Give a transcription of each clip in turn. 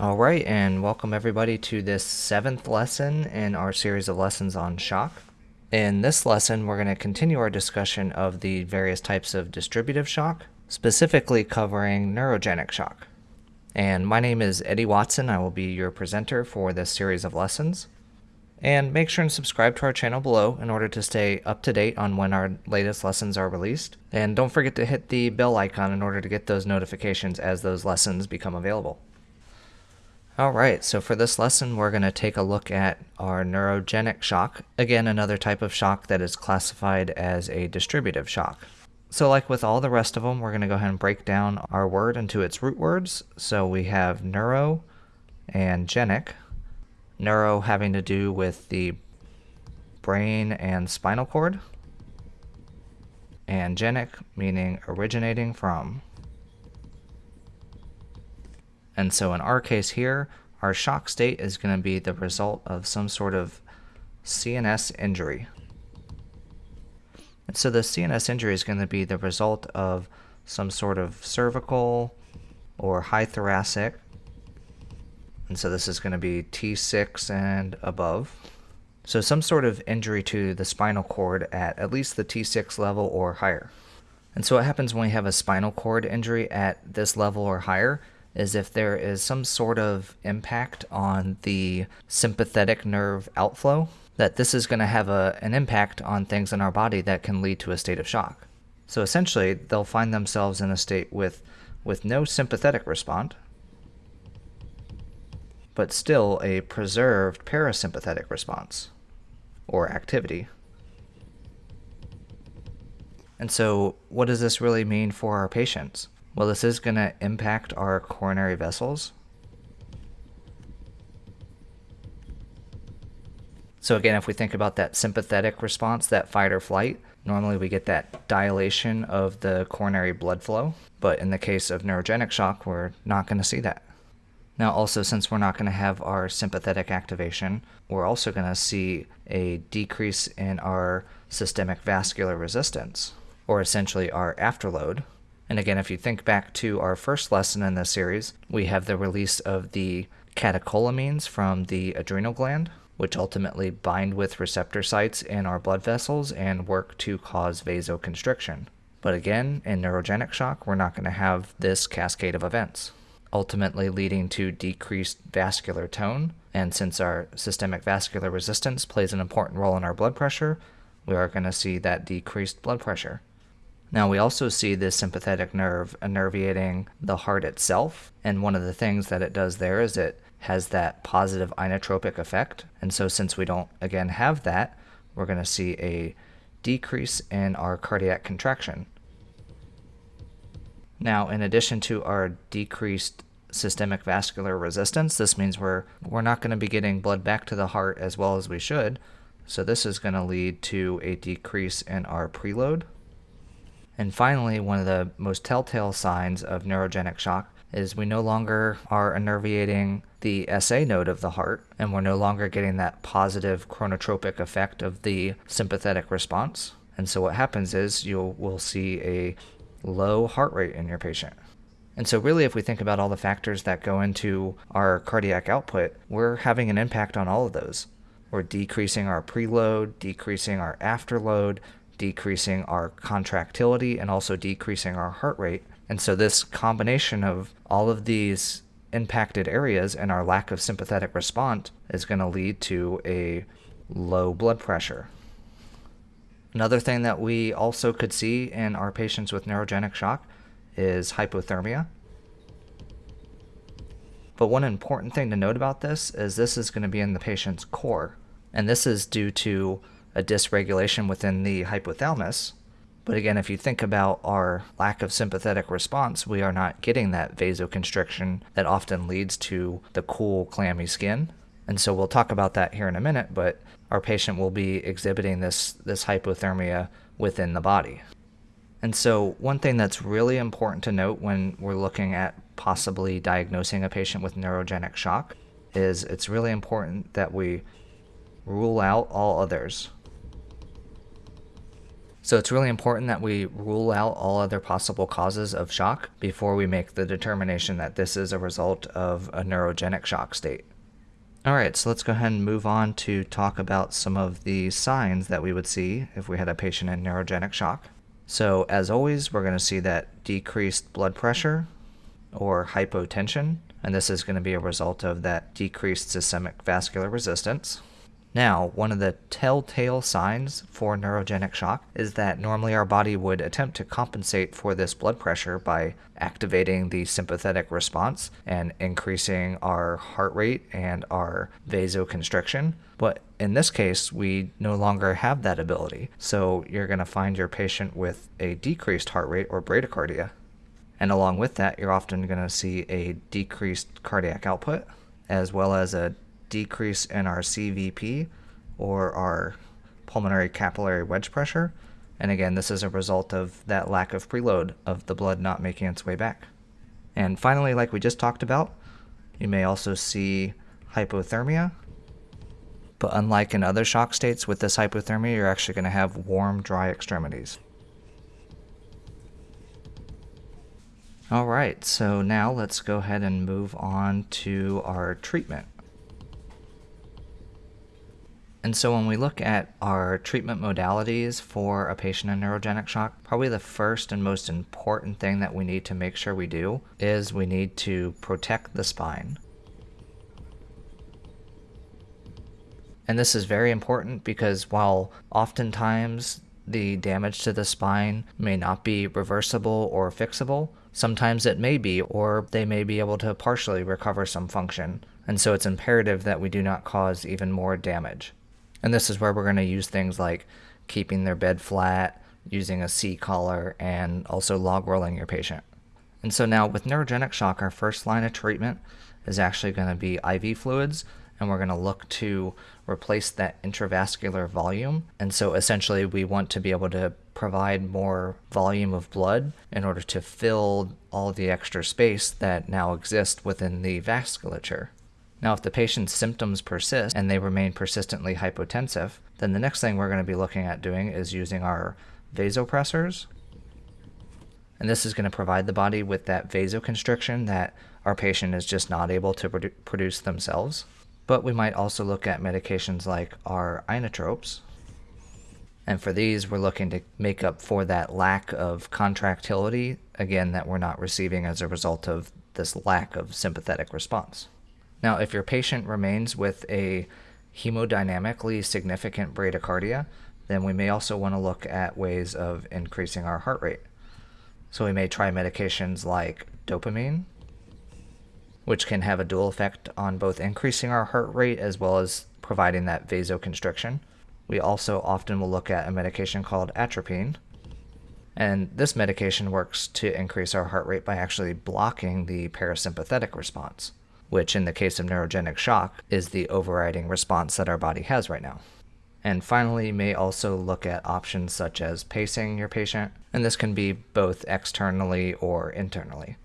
All right, and welcome everybody to this seventh lesson in our series of lessons on shock. In this lesson, we're going to continue our discussion of the various types of distributive shock, specifically covering neurogenic shock. And my name is Eddie Watson. I will be your presenter for this series of lessons. And make sure and subscribe to our channel below in order to stay up to date on when our latest lessons are released. And don't forget to hit the bell icon in order to get those notifications as those lessons become available. Alright, so for this lesson we're going to take a look at our neurogenic shock, again another type of shock that is classified as a distributive shock. So like with all the rest of them, we're going to go ahead and break down our word into its root words. So we have neuro and genic. Neuro having to do with the brain and spinal cord. And genic meaning originating from. And so in our case here, our shock state is going to be the result of some sort of CNS injury. And so the CNS injury is going to be the result of some sort of cervical or high thoracic. And so this is going to be T6 and above. So some sort of injury to the spinal cord at at least the T6 level or higher. And so what happens when we have a spinal cord injury at this level or higher is if there is some sort of impact on the sympathetic nerve outflow, that this is going to have a, an impact on things in our body that can lead to a state of shock. So essentially, they'll find themselves in a state with, with no sympathetic response, but still a preserved parasympathetic response or activity. And so, what does this really mean for our patients? Well, this is going to impact our coronary vessels. So again, if we think about that sympathetic response, that fight or flight, normally we get that dilation of the coronary blood flow. But in the case of neurogenic shock, we're not going to see that. Now also, since we're not going to have our sympathetic activation, we're also going to see a decrease in our systemic vascular resistance, or essentially our afterload, and again, if you think back to our first lesson in this series, we have the release of the catecholamines from the adrenal gland, which ultimately bind with receptor sites in our blood vessels and work to cause vasoconstriction. But again, in neurogenic shock, we're not going to have this cascade of events, ultimately leading to decreased vascular tone. And since our systemic vascular resistance plays an important role in our blood pressure, we are going to see that decreased blood pressure. Now, we also see this sympathetic nerve innervating the heart itself, and one of the things that it does there is it has that positive inotropic effect. And so, since we don't again have that, we're going to see a decrease in our cardiac contraction. Now, in addition to our decreased systemic vascular resistance, this means we're, we're not going to be getting blood back to the heart as well as we should. So, this is going to lead to a decrease in our preload. And finally, one of the most telltale signs of neurogenic shock is we no longer are innervating the SA node of the heart, and we're no longer getting that positive chronotropic effect of the sympathetic response. And so what happens is you will see a low heart rate in your patient. And so, really, if we think about all the factors that go into our cardiac output, we're having an impact on all of those. We're decreasing our preload, decreasing our afterload, decreasing our contractility and also decreasing our heart rate. And so, this combination of all of these impacted areas and our lack of sympathetic response is going to lead to a low blood pressure. Another thing that we also could see in our patients with neurogenic shock is hypothermia. But one important thing to note about this is this is going to be in the patient's core. And this is due to a dysregulation within the hypothalamus. But again, if you think about our lack of sympathetic response, we are not getting that vasoconstriction that often leads to the cool, clammy skin. And so we'll talk about that here in a minute, but our patient will be exhibiting this, this hypothermia within the body. And so, one thing that's really important to note when we're looking at possibly diagnosing a patient with neurogenic shock is it's really important that we rule out all others So it's really important that we rule out all other possible causes of shock before we make the determination that this is a result of a neurogenic shock state. All right, so let's go ahead and move on to talk about some of the signs that we would see if we had a patient in neurogenic shock. So, as always, we're going to see that decreased blood pressure or hypotension, and this is going to be a result of that decreased systemic vascular resistance. Now, one of the telltale signs for neurogenic shock is that normally our body would attempt to compensate for this blood pressure by activating the sympathetic response and increasing our heart rate and our vasoconstriction. But in this case, we no longer have that ability. So you're going to find your patient with a decreased heart rate or bradycardia. And along with that, you're often going to see a decreased cardiac output as well as a decrease in our CVP or our pulmonary capillary wedge pressure. And again, this is a result of that lack of preload of the blood not making its way back. And finally, like we just talked about, you may also see hypothermia. But unlike in other shock states with this hypothermia, you're actually going to have warm, dry extremities. All right, so now let's go ahead and move on to our treatment. And so when we look at our treatment modalities for a patient in neurogenic shock, probably the first and most important thing that we need to make sure we do is we need to protect the spine. And this is very important because while oftentimes the damage to the spine may not be reversible or fixable, sometimes it may be, or they may be able to partially recover some function. And so it's imperative that we do not cause even more damage. And this is where we're going to use things like keeping their bed flat, using a C collar, and also log rolling your patient. And so now with neurogenic shock, our first line of treatment is actually going to be IV fluids, and we're going to look to replace that intravascular volume. And so essentially, we want to be able to provide more volume of blood in order to fill all the extra space that now exists within the vasculature. Now, if the patient's symptoms persist and they remain persistently hypotensive, then the next thing we're going to be looking at doing is using our vasopressors. And this is going to provide the body with that vasoconstriction that our patient is just not able to produ produce themselves. But we might also look at medications like our inotropes. And for these, we're looking to make up for that lack of contractility, again, that we're not receiving as a result of this lack of sympathetic response. Now, if your patient remains with a hemodynamically significant bradycardia, then we may also want to look at ways of increasing our heart rate. So we may try medications like dopamine, which can have a dual effect on both increasing our heart rate as well as providing that vasoconstriction. We also often will look at a medication called atropine. And this medication works to increase our heart rate by actually blocking the parasympathetic response which in the case of neurogenic shock is the overriding response that our body has right now. And finally, you may also look at options such as pacing your patient, and this can be both externally or internally.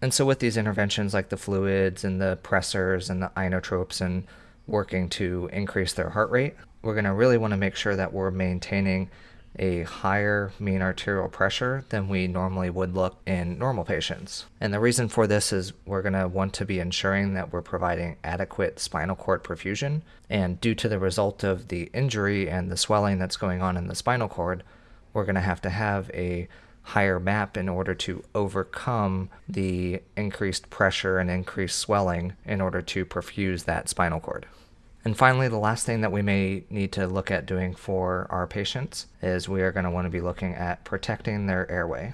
And so, with these interventions like the fluids and the pressors and the inotropes and working to increase their heart rate, we're going to really want to make sure that we're maintaining a higher mean arterial pressure than we normally would look in normal patients. And the reason for this is we're going to want to be ensuring that we're providing adequate spinal cord perfusion. And due to the result of the injury and the swelling that's going on in the spinal cord, we're going to have to have a higher map in order to overcome the increased pressure and increased swelling in order to perfuse that spinal cord. And finally, the last thing that we may need to look at doing for our patients is we are going to want to be looking at protecting their airway.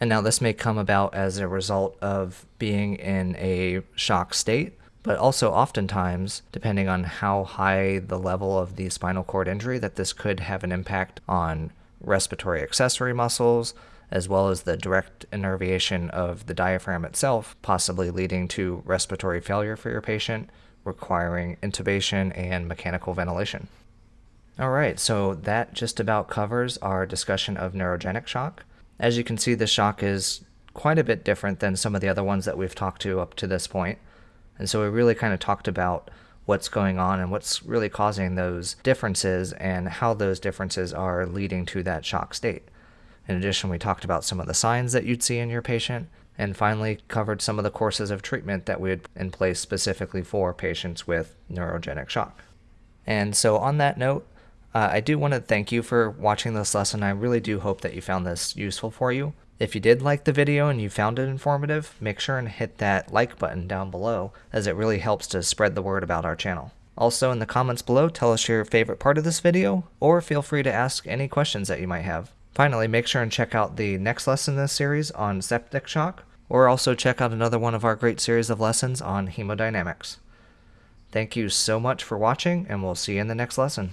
And now this may come about as a result of being in a shock state, but also oftentimes, depending on how high the level of the spinal cord injury, that this could have an impact on respiratory accessory muscles, as well as the direct innervation of the diaphragm itself, possibly leading to respiratory failure for your patient, requiring intubation and mechanical ventilation. All right, so that just about covers our discussion of neurogenic shock. As you can see, the shock is quite a bit different than some of the other ones that we've talked to up to this point. And so we really kind of talked about what's going on and what's really causing those differences and how those differences are leading to that shock state. In addition, we talked about some of the signs that you'd see in your patient and finally covered some of the courses of treatment that we had in place specifically for patients with neurogenic shock. And so, on that note, uh, I do want to thank you for watching this lesson. I really do hope that you found this useful for you. If you did like the video and you found it informative, make sure and hit that like button down below as it really helps to spread the word about our channel. Also in the comments below, tell us your favorite part of this video, or feel free to ask any questions that you might have. Finally, make sure and check out the next lesson in this series on septic shock, or also check out another one of our great series of lessons on hemodynamics. Thank you so much for watching, and we'll see you in the next lesson.